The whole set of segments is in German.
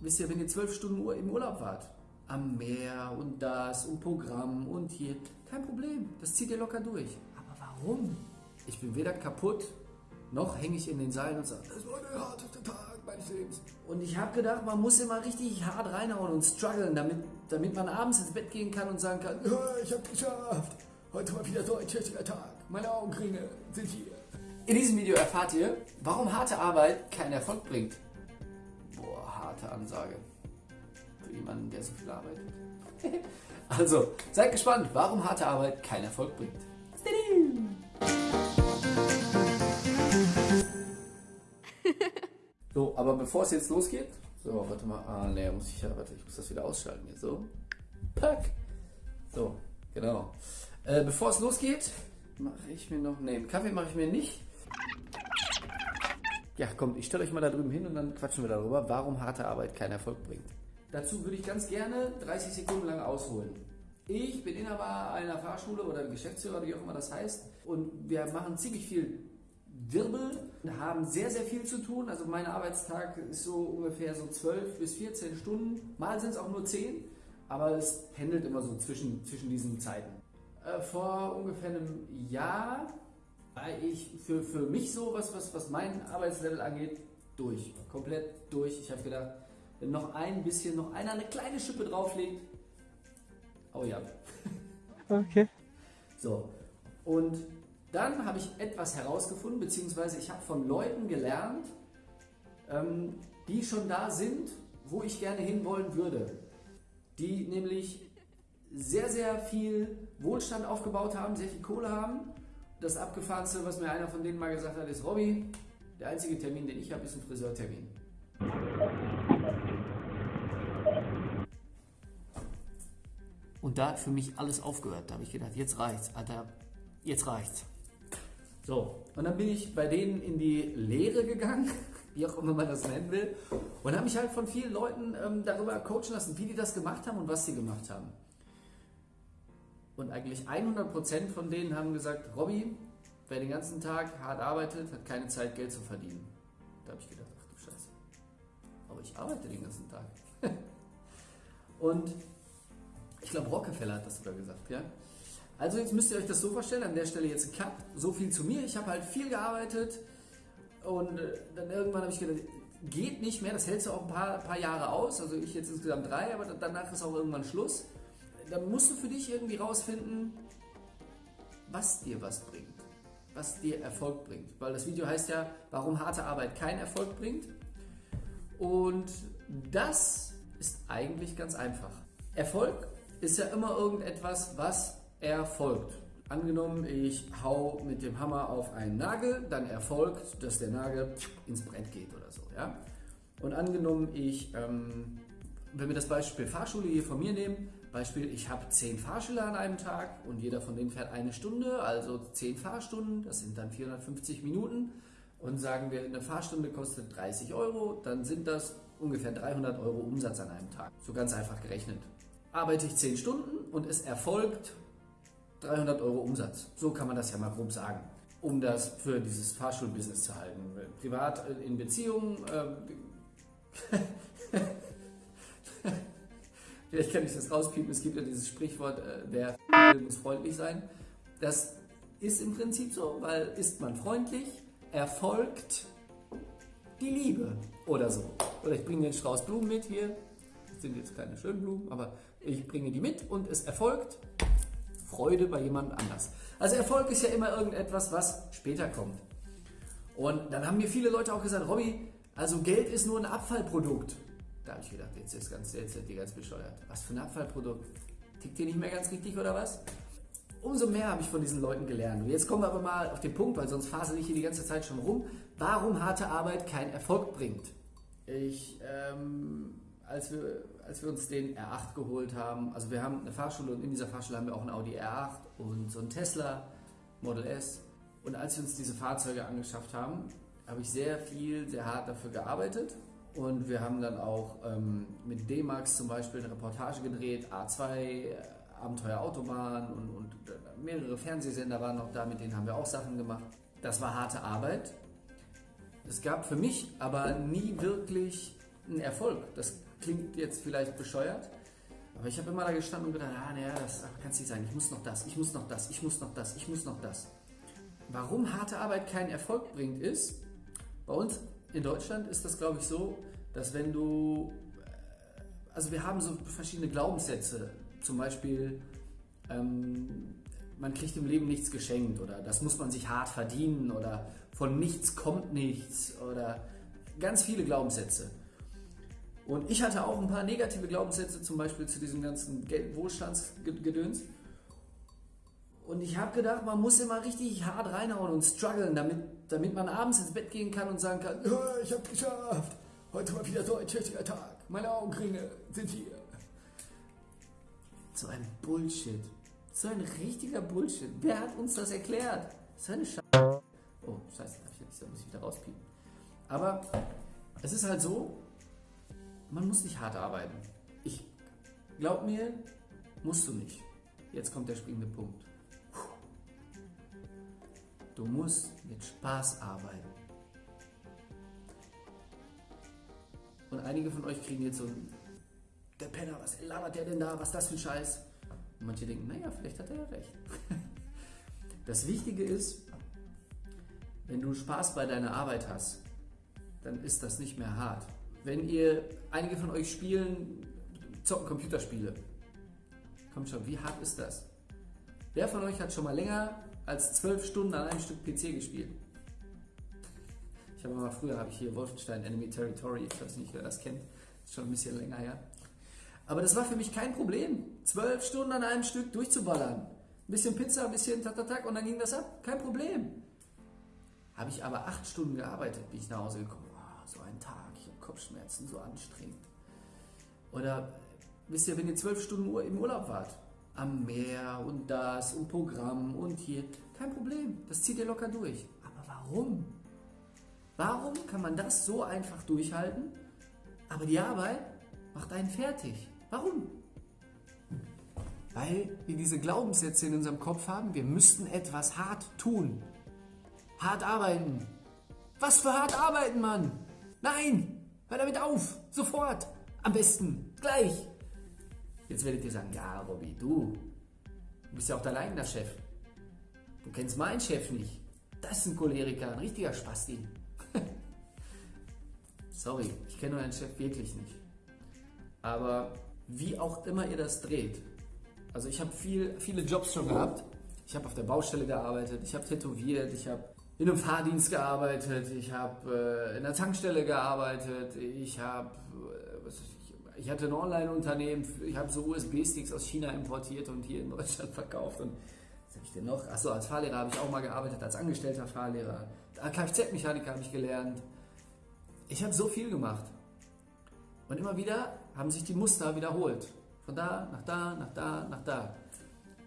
wisst ihr, wenn ihr zwölf Stunden im Urlaub wart, am Meer und das und Programm und hier, kein Problem, das zieht ihr locker durch. Aber warum? Ich bin weder kaputt, noch hänge ich in den Seilen und sage, das war der harteste Tag meines Lebens. Und ich habe gedacht, man muss immer richtig hart reinhauen und strugglen, damit, damit man abends ins Bett gehen kann und sagen kann, ja, ich habe geschafft. Heute war wieder so ein tschüssiger Tag. Meine Augenringe sind hier. In diesem Video erfahrt ihr, warum harte Arbeit keinen Erfolg bringt. Harte Ansage. Für jemanden, der so viel arbeitet. also, seid gespannt, warum harte Arbeit keinen Erfolg bringt. So, aber bevor es jetzt losgeht, so, warte mal, ah, ne, muss ich ja, warte, ich muss das wieder ausschalten hier, so. Pack. So, genau. Äh, bevor es losgeht, mache ich mir noch, ne, Kaffee mache ich mir nicht. Ja, kommt, ich stelle euch mal da drüben hin und dann quatschen wir darüber, warum harte Arbeit keinen Erfolg bringt. Dazu würde ich ganz gerne 30 Sekunden lang ausholen. Ich bin Inhaber einer Fahrschule oder Geschäftsführer, wie auch immer das heißt. Und wir machen ziemlich viel Wirbel, haben sehr, sehr viel zu tun. Also mein Arbeitstag ist so ungefähr so 12 bis 14 Stunden. Mal sind es auch nur 10, aber es pendelt immer so zwischen, zwischen diesen Zeiten. Äh, vor ungefähr einem Jahr ich für, für mich so, was, was, was mein Arbeitslevel angeht, durch. Komplett durch. Ich habe gedacht, wenn noch ein bisschen, noch einer eine kleine Schippe drauflegt, oh ja. Okay. So, und dann habe ich etwas herausgefunden, beziehungsweise ich habe von Leuten gelernt, ähm, die schon da sind, wo ich gerne hinwollen würde. Die nämlich sehr, sehr viel Wohlstand aufgebaut haben, sehr viel Kohle haben. Das Abgefahrenste, was mir einer von denen mal gesagt hat, ist, Robby, der einzige Termin, den ich habe, ist ein Friseurtermin. Und da hat für mich alles aufgehört. Da habe ich gedacht, jetzt reicht's, Alter, jetzt reicht's. So, und dann bin ich bei denen in die Lehre gegangen, wie auch immer man das nennen will, und habe mich halt von vielen Leuten ähm, darüber coachen lassen, wie die das gemacht haben und was sie gemacht haben. Und eigentlich 100% von denen haben gesagt, Robby, wer den ganzen Tag hart arbeitet, hat keine Zeit, Geld zu verdienen. Da habe ich gedacht, ach du Scheiße. Aber ich arbeite den ganzen Tag. und ich glaube, Rockefeller hat das sogar gesagt, ja. Also jetzt müsst ihr euch das so vorstellen, an der Stelle jetzt ein Cut, so viel zu mir. Ich habe halt viel gearbeitet und äh, dann irgendwann habe ich gedacht, geht nicht mehr, das hältst du auch ein paar, paar Jahre aus, also ich jetzt insgesamt drei, aber danach ist auch irgendwann Schluss. Dann musst du für dich irgendwie rausfinden, was dir was bringt, was dir Erfolg bringt. Weil das Video heißt ja, warum harte Arbeit keinen Erfolg bringt. Und das ist eigentlich ganz einfach. Erfolg ist ja immer irgendetwas, was erfolgt. Angenommen, ich hau mit dem Hammer auf einen Nagel, dann erfolgt, dass der Nagel ins Brett geht oder so. Ja? Und angenommen, ich, ähm, wenn wir das Beispiel Fahrschule hier von mir nehmen, Beispiel, ich habe zehn Fahrschüler an einem Tag und jeder von denen fährt eine Stunde, also zehn Fahrstunden, das sind dann 450 Minuten. Und sagen wir, eine Fahrstunde kostet 30 Euro, dann sind das ungefähr 300 Euro Umsatz an einem Tag. So ganz einfach gerechnet. Arbeite ich 10 Stunden und es erfolgt 300 Euro Umsatz. So kann man das ja mal grob sagen, um das für dieses Fahrschulbusiness zu halten. Privat äh, in Beziehungen. Äh, Vielleicht kann ich das rauspiepen. Es gibt ja dieses Sprichwort, äh, wer muss freundlich sein. Das ist im Prinzip so, weil ist man freundlich, erfolgt die Liebe oder so. Oder ich bringe den Strauß Blumen mit hier. Das sind jetzt keine schönen Blumen, aber ich bringe die mit und es erfolgt Freude bei jemand anders. Also Erfolg ist ja immer irgendetwas, was später kommt. Und dann haben mir viele Leute auch gesagt, Robby, also Geld ist nur ein Abfallprodukt. Da habe ich gedacht, jetzt ist ganz, jetzt sind die ganz bescheuert. Was für ein Abfallprodukt? Tickt ihr nicht mehr ganz richtig oder was? Umso mehr habe ich von diesen Leuten gelernt. Und jetzt kommen wir aber mal auf den Punkt, weil sonst fasel ich hier die ganze Zeit schon rum. Warum harte Arbeit keinen Erfolg bringt. Ich ähm, als wir, als wir uns den R8 geholt haben, also wir haben eine Fahrschule und in dieser Fahrschule haben wir auch ein Audi R8 und so ein Tesla Model S. Und als wir uns diese Fahrzeuge angeschafft haben, habe ich sehr viel, sehr hart dafür gearbeitet. Und wir haben dann auch ähm, mit D-Max zum Beispiel eine Reportage gedreht, A2, äh, Abenteuer Autobahn und, und mehrere Fernsehsender waren noch da, mit denen haben wir auch Sachen gemacht. Das war harte Arbeit. Es gab für mich aber nie wirklich einen Erfolg. Das klingt jetzt vielleicht bescheuert, aber ich habe immer da gestanden und gedacht, ah, naja, das kann es nicht sein. Ich muss noch das, ich muss noch das, ich muss noch das, ich muss noch das. Warum harte Arbeit keinen Erfolg bringt, ist, bei uns in Deutschland ist das, glaube ich, so, dass wenn du, äh, also wir haben so verschiedene Glaubenssätze, zum Beispiel, ähm, man kriegt im Leben nichts geschenkt oder das muss man sich hart verdienen oder von nichts kommt nichts oder ganz viele Glaubenssätze. Und ich hatte auch ein paar negative Glaubenssätze, zum Beispiel zu diesem ganzen Wohlstandsgedöns. Und ich habe gedacht, man muss immer richtig hart reinhauen und strugglen, damit, damit man abends ins Bett gehen kann und sagen kann, ich habe geschafft, heute mal wieder so ein tüchtiger Tag, meine Augenringe sind hier. So ein Bullshit. So ein richtiger Bullshit. Wer hat uns das erklärt? So eine Scheiße. Oh, scheiße, da muss ich wieder rauspiepen. Aber es ist halt so, man muss nicht hart arbeiten. Ich glaub mir, musst du nicht. Jetzt kommt der springende Punkt. Du musst mit Spaß arbeiten. Und einige von euch kriegen jetzt so der Penner, was labert der denn da, was ist das für ein Scheiß? Und manche denken, naja, vielleicht hat er ja recht. Das Wichtige ist, wenn du Spaß bei deiner Arbeit hast, dann ist das nicht mehr hart. Wenn ihr, einige von euch spielen, zocken Computerspiele. Kommt schon, wie hart ist das? Wer von euch hat schon mal länger als zwölf Stunden an einem Stück PC gespielt? Ich habe mal früher, habe ich hier Wolfenstein Enemy Territory, ich weiß nicht, wer das kennt, ist schon ein bisschen länger her. Aber das war für mich kein Problem, zwölf Stunden an einem Stück durchzuballern. Ein bisschen Pizza, ein bisschen Tatatak und dann ging das ab, kein Problem. Habe ich aber acht Stunden gearbeitet, bin ich nach Hause gekommen. Oh, so ein Tag, ich habe Kopfschmerzen, so anstrengend. Oder wisst ihr, wenn ihr zwölf Stunden im Urlaub wart, am Meer und das und Programm und hier, kein Problem, das zieht ihr locker durch. Aber warum? Warum kann man das so einfach durchhalten, aber die Arbeit macht einen fertig? Warum? Weil wir diese Glaubenssätze in unserem Kopf haben, wir müssten etwas hart tun. Hart arbeiten. Was für hart arbeiten, Mann? Nein! Hör damit auf! Sofort! Am besten! Gleich! Jetzt werdet ihr sagen, ja, Robby, du, du bist ja auch dein eigener Chef. Du kennst meinen Chef nicht. Das ist ein Choleriker, ein richtiger Spasti. Sorry, ich kenne euren Chef wirklich nicht. Aber wie auch immer ihr das dreht, also ich habe viel, viele Jobs schon gehabt. Ich habe auf der Baustelle gearbeitet, ich habe tätowiert, ich habe in einem Fahrdienst gearbeitet, ich habe äh, in einer Tankstelle gearbeitet, ich habe, äh, ich, hatte ein Online-Unternehmen, ich habe so USB-Sticks aus China importiert und hier in Deutschland verkauft. Und was habe ich denn noch? Achso, als Fahrlehrer habe ich auch mal gearbeitet, als angestellter Fahrlehrer. Kfz-Mechaniker habe ich gelernt. Ich habe so viel gemacht. Und immer wieder haben sich die Muster wiederholt. Von da, nach da, nach da, nach da.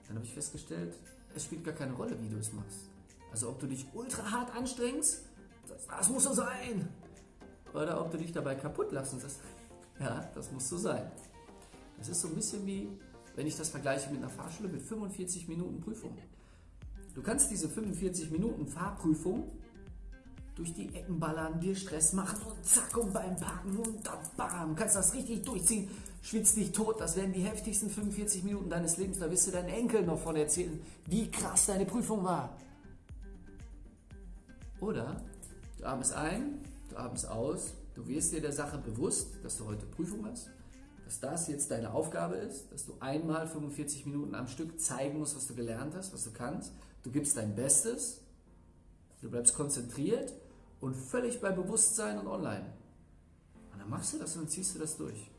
Dann habe ich festgestellt, es spielt gar keine Rolle, wie du es machst. Also ob du dich ultra hart anstrengst, das, das muss so sein. Oder ob du dich dabei kaputt lassen lässt. Ja, das muss so sein. Das ist so ein bisschen wie, wenn ich das vergleiche mit einer Fahrschule mit 45 Minuten Prüfung. Du kannst diese 45 Minuten Fahrprüfung durch die Ecken ballern, dir Stress machen und zack und beim Parken und da bam, kannst das richtig durchziehen, schwitzt dich tot, das werden die heftigsten 45 Minuten deines Lebens, da wirst du deinen Enkel noch von erzählen, wie krass deine Prüfung war. Oder du atmest ein, du atmest aus, du wirst dir der Sache bewusst, dass du heute Prüfung hast, dass das jetzt deine Aufgabe ist, dass du einmal 45 Minuten am Stück zeigen musst, was du gelernt hast, was du kannst. Du gibst dein Bestes, du bleibst konzentriert und völlig bei Bewusstsein und online. Und dann machst du das und dann ziehst du das durch.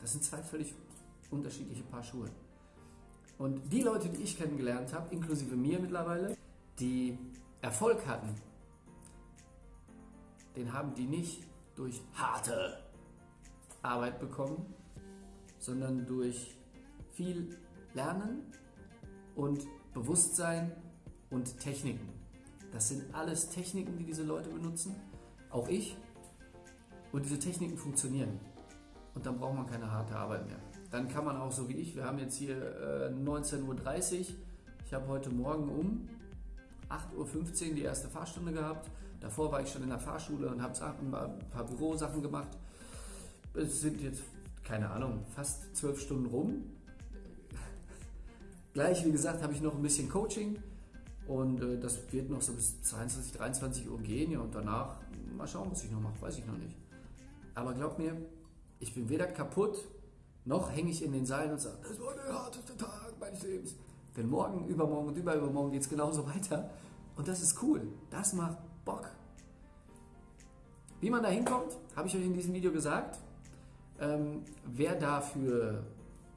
Das sind zwei völlig unterschiedliche Paar Schuhe. Und die Leute, die ich kennengelernt habe, inklusive mir mittlerweile, die Erfolg hatten, den haben die nicht durch harte Arbeit bekommen, sondern durch viel Lernen und Bewusstsein und Techniken. Das sind alles Techniken, die diese Leute benutzen, auch ich. Und diese Techniken funktionieren. Und dann braucht man keine harte Arbeit mehr. Dann kann man auch so wie ich, wir haben jetzt hier äh, 19.30 Uhr, ich habe heute Morgen um 8.15 Uhr die erste Fahrstunde gehabt. Davor war ich schon in der Fahrschule und habe ein paar Bürosachen gemacht. Es sind jetzt keine Ahnung, fast zwölf Stunden rum. Gleich, wie gesagt, habe ich noch ein bisschen Coaching und äh, das wird noch so bis 22, 23 Uhr gehen. Ja, und danach mal schauen, was ich noch mache, weiß ich noch nicht. Aber glaub mir, ich bin weder kaputt, noch hänge ich in den Seilen und sage, das war der harteste Tag meines Lebens. Denn morgen, übermorgen und übermorgen geht es genauso weiter. Und das ist cool. Das macht Bock. Wie man da hinkommt, habe ich euch in diesem Video gesagt. Ähm, wer dafür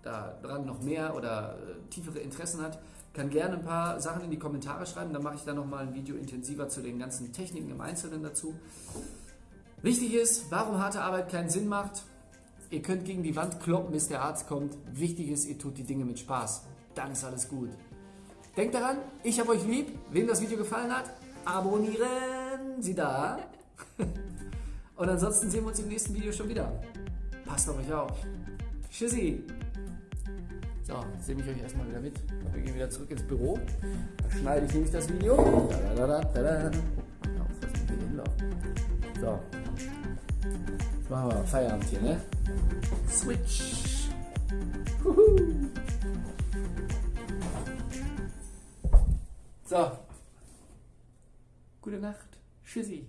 daran noch mehr oder äh, tiefere Interessen hat, kann gerne ein paar Sachen in die Kommentare schreiben. Dann mache ich da nochmal ein Video intensiver zu den ganzen Techniken im Einzelnen dazu. Wichtig ist, warum harte Arbeit keinen Sinn macht. Ihr könnt gegen die Wand kloppen, bis der Arzt kommt. Wichtig ist, ihr tut die Dinge mit Spaß. Dann ist alles gut. Denkt daran, ich habe euch lieb. Wem das Video gefallen hat, abonnieren Sie da. Und ansonsten sehen wir uns im nächsten Video schon wieder. Passt auf euch auf. Tschüssi. So, jetzt nehme ich euch erstmal wieder mit. Wir gehen wieder zurück ins Büro. Da schneide ich nämlich das Video. Da, da, da, da, da. So. Jetzt machen wir Feierabend hier, ne? Switch. Huhu. So. Gute Nacht. Tschüssi.